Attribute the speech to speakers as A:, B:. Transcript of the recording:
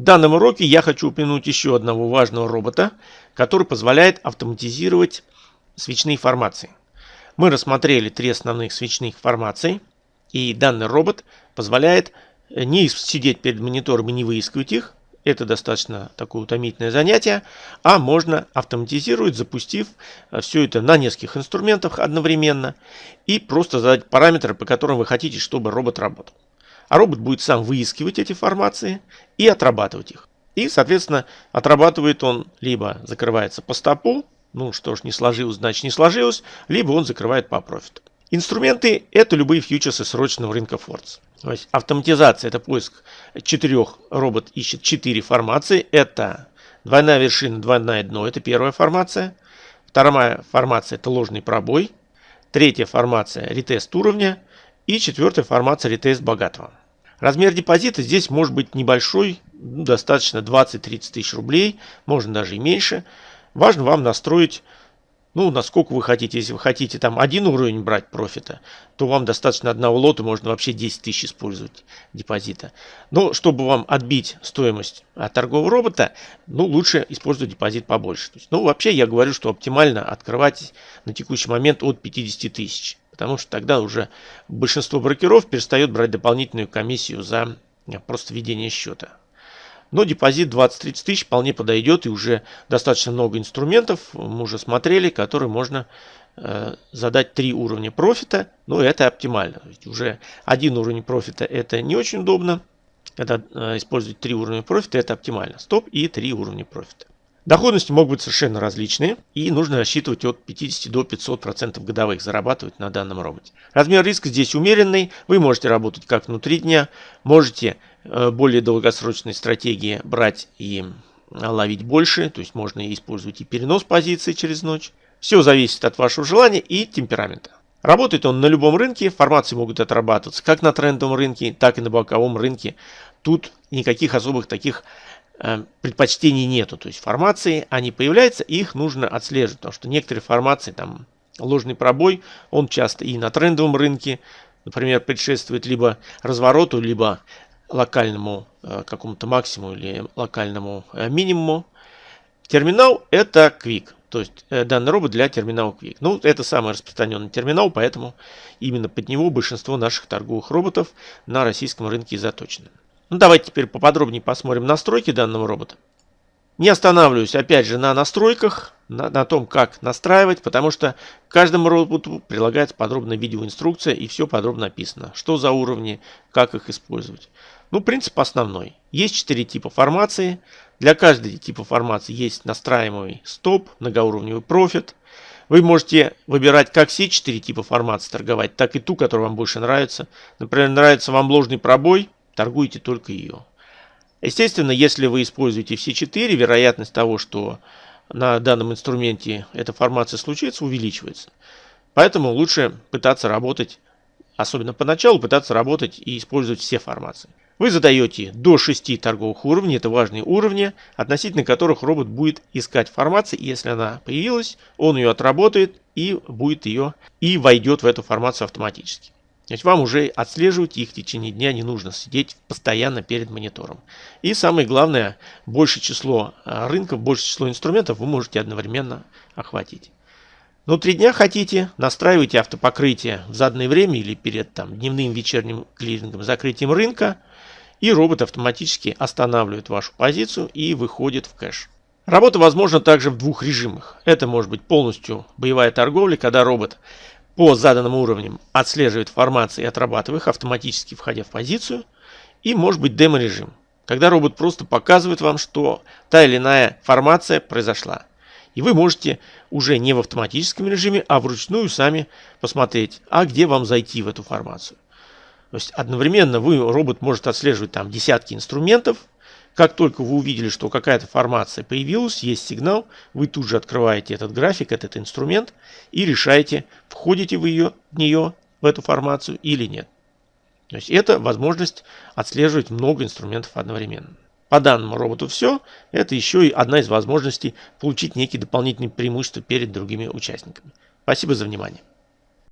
A: В данном уроке я хочу упомянуть еще одного важного робота, который позволяет автоматизировать свечные формации. Мы рассмотрели три основных свечных формации, и данный робот позволяет не сидеть перед монитором и не выискивать их, это достаточно такое утомительное занятие, а можно автоматизировать, запустив э, все это на нескольких инструментах одновременно и просто задать параметры, по которым вы хотите, чтобы робот работал. А робот будет сам выискивать эти формации и отрабатывать их. И, соответственно, отрабатывает он либо закрывается по стопу, ну что ж, не сложилось, значит не сложилось, либо он закрывает по профиту. Инструменты – это любые фьючерсы срочного рынка Фордс. То есть автоматизация – это поиск четырех, робот ищет четыре формации. Это двойная вершина, двойное дно – это первая формация. Вторая формация – это ложный пробой. Третья формация – ретест уровня. И четвертая формация – ретест богатого. Размер депозита здесь может быть небольшой, ну, достаточно 20-30 тысяч рублей, можно даже и меньше. Важно вам настроить ну, насколько вы хотите. Если вы хотите там один уровень брать профита, то вам достаточно одного лота, можно вообще 10 тысяч использовать депозита. Но чтобы вам отбить стоимость от торгового робота, ну, лучше использовать депозит побольше. То есть, ну, вообще я говорю, что оптимально открывать на текущий момент от 50 тысяч. Потому что тогда уже большинство брокеров перестает брать дополнительную комиссию за просто ведение счета. Но депозит 20-30 тысяч вполне подойдет и уже достаточно много инструментов мы уже смотрели, которые можно э, задать три уровня профита. Но это оптимально. уже один уровень профита это не очень удобно. Когда э, использовать три уровня профита это оптимально. Стоп и три уровня профита. Доходности могут быть совершенно различные и нужно рассчитывать от 50 до 500% годовых зарабатывать на данном роботе. Размер риска здесь умеренный, вы можете работать как внутри дня, можете Э, более долгосрочной стратегии брать и ловить больше, то есть можно использовать и перенос позиции через ночь. Все зависит от вашего желания и темперамента. Работает он на любом рынке, формации могут отрабатываться как на трендовом рынке, так и на боковом рынке. Тут никаких особых таких э, предпочтений нету. То есть формации, они появляются, их нужно отслеживать, потому что некоторые формации, там ложный пробой, он часто и на трендовом рынке, например, предшествует либо развороту, либо локальному э, какому-то максимуму или локальному э, минимуму. Терминал это Quick, то есть э, данный робот для терминала Quick. Ну, это самый распространенный терминал, поэтому именно под него большинство наших торговых роботов на российском рынке заточены. Ну, давайте теперь поподробнее посмотрим настройки данного робота. Не останавливаюсь опять же на настройках, на, на том, как настраивать, потому что каждому роботу прилагается подробная видеоинструкция и все подробно описано. Что за уровни, как их использовать. Ну, принцип основной. Есть четыре типа формации. Для каждого типа формации есть настраиваемый стоп, многоуровневый профит. Вы можете выбирать как все четыре типа формации торговать, так и ту, которая вам больше нравится. Например, нравится вам ложный пробой, торгуйте только ее. Естественно, если вы используете все четыре, вероятность того, что на данном инструменте эта формация случится, увеличивается. Поэтому лучше пытаться работать, особенно поначалу, пытаться работать и использовать все формации. Вы задаете до 6 торговых уровней, это важные уровни, относительно которых робот будет искать формации. Если она появилась, он ее отработает и будет ее и войдет в эту формацию автоматически. Есть вам уже отслеживать их в течение дня не нужно сидеть постоянно перед монитором. И самое главное, большее число а, рынков, большее число инструментов вы можете одновременно охватить. Внутри дня хотите, настраивайте автопокрытие в заданное время или перед там, дневным вечерним клирингом, закрытием рынка – и робот автоматически останавливает вашу позицию и выходит в кэш. Работа возможна также в двух режимах. Это может быть полностью боевая торговля, когда робот по заданным уровням отслеживает формации и отрабатывает их, автоматически входя в позицию. И может быть демо-режим, когда робот просто показывает вам, что та или иная формация произошла. И вы можете уже не в автоматическом режиме, а вручную сами посмотреть, а где вам зайти в эту формацию. То есть одновременно вы, робот может отслеживать там десятки инструментов. Как только вы увидели, что какая-то формация появилась, есть сигнал, вы тут же открываете этот график, этот инструмент и решаете, входите вы ее, в нее, в эту формацию или нет. То есть это возможность отслеживать много инструментов одновременно. По данному роботу все. Это еще и одна из возможностей получить некие дополнительные преимущества перед другими участниками. Спасибо за внимание.